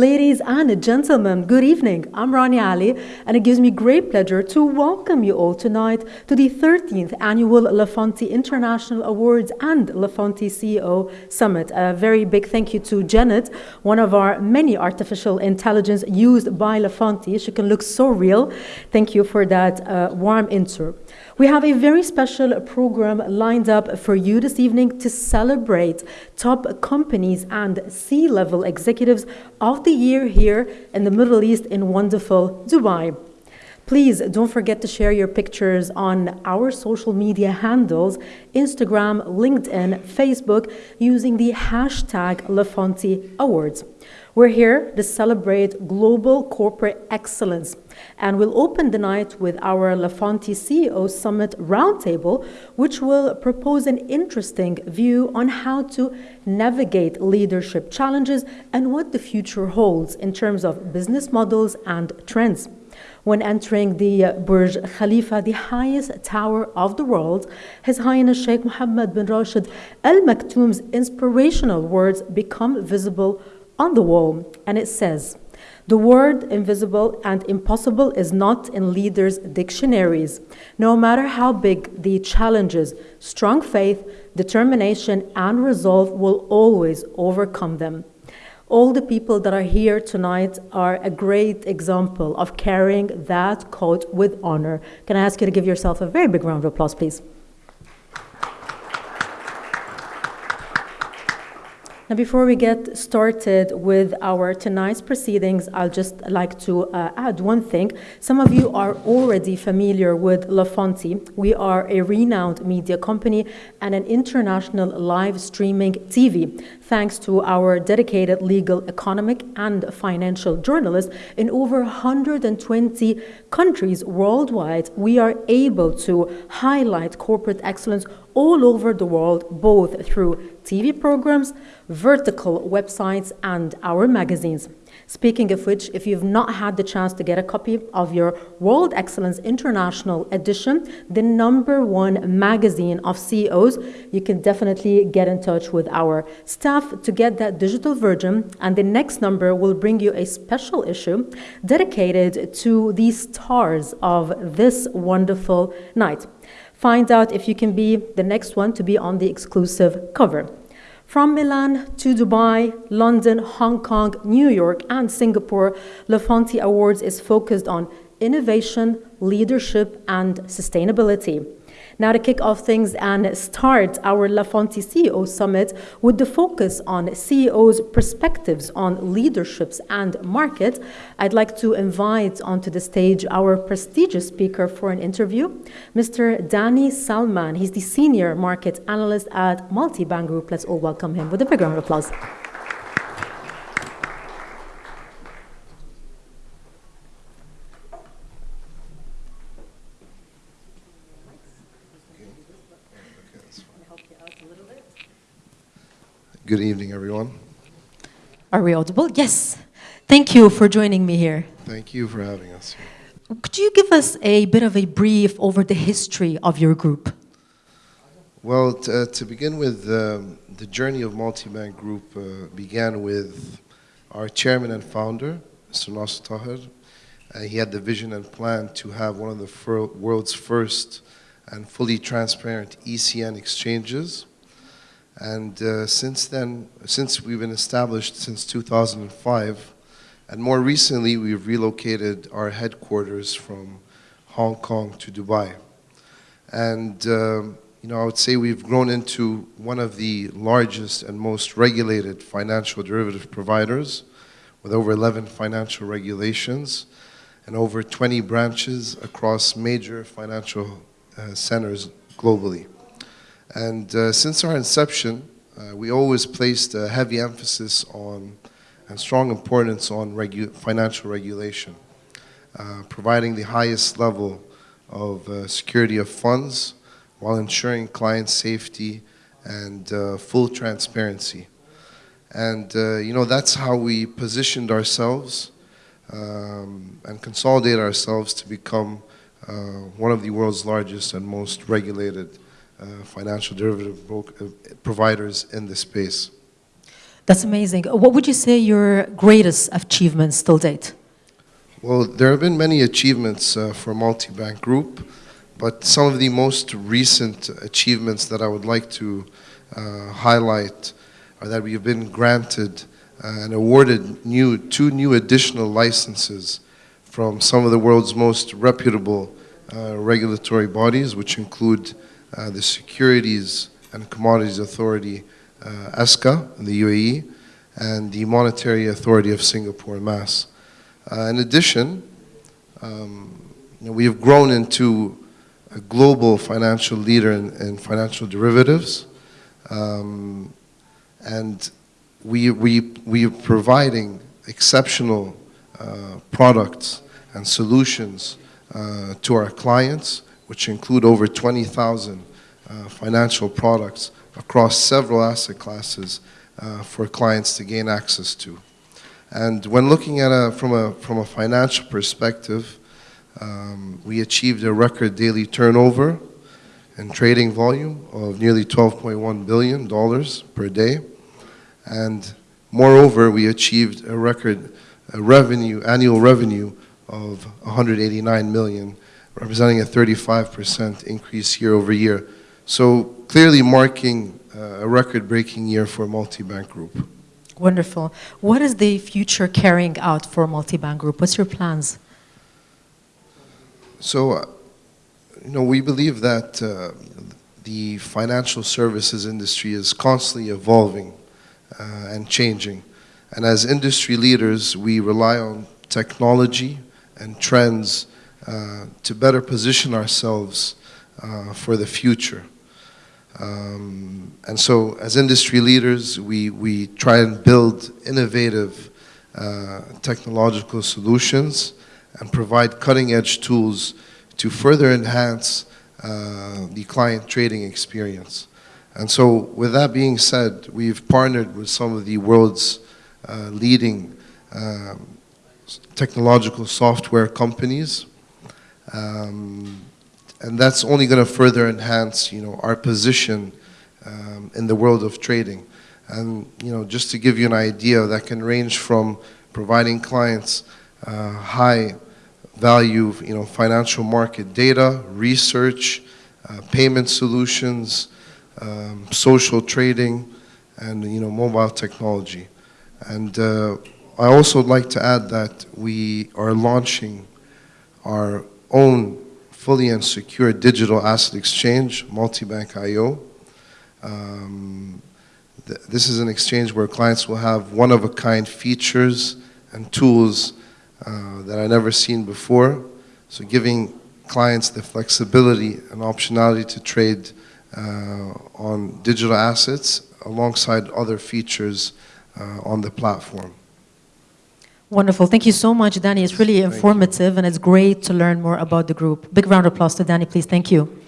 Ladies and gentlemen, good evening. I'm Rani Ali, and it gives me great pleasure to welcome you all tonight to the 13th Annual Le Fonti International Awards and Le Fonti CEO Summit. A very big thank you to Janet, one of our many artificial intelligence used by Le Fonti. She can look so real. Thank you for that uh, warm intro. We have a very special program lined up for you this evening to celebrate top companies and C-level executives of the year here in the Middle East in wonderful Dubai. Please don't forget to share your pictures on our social media handles, Instagram, LinkedIn, Facebook, using the hashtag Le Fonti Awards. We're here to celebrate global corporate excellence, and we'll open the night with our Le Fonti CEO Summit Roundtable, which will propose an interesting view on how to navigate leadership challenges and what the future holds in terms of business models and trends. When entering the uh, Burj Khalifa, the highest tower of the world, His Highness Sheikh Mohammed bin Rashid Al Maktoum's inspirational words become visible on the wall, and it says, the word invisible and impossible is not in leaders' dictionaries. No matter how big the challenges, strong faith, determination, and resolve will always overcome them. All the people that are here tonight are a great example of carrying that coat with honor. Can I ask you to give yourself a very big round of applause, please? Now, before we get started with our tonight's proceedings, I'll just like to uh, add one thing. Some of you are already familiar with Le Fonti. We are a renowned media company and an international live streaming TV, thanks to our dedicated legal, economic, and financial journalists in over 120 countries worldwide. We are able to highlight corporate excellence all over the world, both through TV programs, vertical websites, and our magazines. Speaking of which, if you've not had the chance to get a copy of your World Excellence International edition, the number one magazine of CEOs, you can definitely get in touch with our staff to get that digital version. And the next number will bring you a special issue dedicated to the stars of this wonderful night. Find out if you can be the next one to be on the exclusive cover. From Milan to Dubai, London, Hong Kong, New York, and Singapore, Le Fonti Awards is focused on innovation, leadership, and sustainability. Now to kick off things and start our Le Fonti CEO Summit with the focus on CEOs' perspectives on leaderships and market, I'd like to invite onto the stage our prestigious speaker for an interview, Mr. Danny Salman. He's the Senior Market Analyst at Multibank Group. Let's all welcome him with a big round of applause. Good evening, everyone. Are we audible? Yes. Thank you for joining me here. Thank you for having us. Could you give us a bit of a brief over the history of your group? Well, uh, to begin with, um, the journey of Multibank Group uh, began with our chairman and founder, Mr. Nasser Taher. Uh, he had the vision and plan to have one of the world's first and fully transparent ECN exchanges and uh, since then, since we've been established since 2005, and more recently, we've relocated our headquarters from Hong Kong to Dubai. And, um, you know, I would say we've grown into one of the largest and most regulated financial derivative providers with over 11 financial regulations and over 20 branches across major financial uh, centers globally. And uh, since our inception, uh, we always placed a heavy emphasis on and strong importance on regu financial regulation, uh, providing the highest level of uh, security of funds while ensuring client safety and uh, full transparency. And, uh, you know, that's how we positioned ourselves um, and consolidated ourselves to become one of the world's largest and most regulated financial derivative uh, providers in this space. That's amazing. What would you say your greatest achievements till date? Well, there have been many achievements uh, for Multibank Group, but some of the most recent achievements that I would like to uh, highlight are that we have been granted uh, and awarded new, two new additional licenses from some of the world's most reputable uh, regulatory bodies, which include uh, the Securities and Commodities Authority, uh, ESCA, in the UAE, and the Monetary Authority of Singapore, MAS. Uh, in addition, um, you know, we have grown into a global financial leader in, in financial derivatives, um, and we, we, we are providing exceptional uh, products and solutions uh, to our clients, which include over 20,000 uh, financial products across several asset classes uh, for clients to gain access to. And when looking at a, from, a, from a financial perspective, um, we achieved a record daily turnover and trading volume of nearly $12.1 billion per day. And moreover, we achieved a record a revenue, annual revenue of 189 million, representing a 35% increase year over year. So clearly marking uh, a record-breaking year for Multibank Group. Wonderful. What is the future carrying out for Multibank Group? What's your plans? So, uh, you know, we believe that uh, the financial services industry is constantly evolving uh, and changing. And as industry leaders, we rely on technology and trends uh, to better position ourselves uh, for the future. Um, and so as industry leaders, we, we try and build innovative uh, technological solutions and provide cutting edge tools to further enhance uh, the client trading experience. And so with that being said, we've partnered with some of the world's uh, leading um, technological software companies. Um, and that's only going to further enhance, you know, our position um, in the world of trading. And, you know, just to give you an idea, that can range from providing clients uh, high value, you know, financial market data, research, uh, payment solutions, um, social trading, and, you know, mobile technology. And uh, I also would like to add that we are launching our own fully and secure digital asset exchange, Multibank IO. Um, th this is an exchange where clients will have one-of-a-kind features and tools uh, that I've never seen before. So giving clients the flexibility and optionality to trade uh, on digital assets alongside other features uh, on the platform. Wonderful. Thank you so much, Danny. It's really informative and it's great to learn more about the group. Big round of applause to Danny, please. Thank you.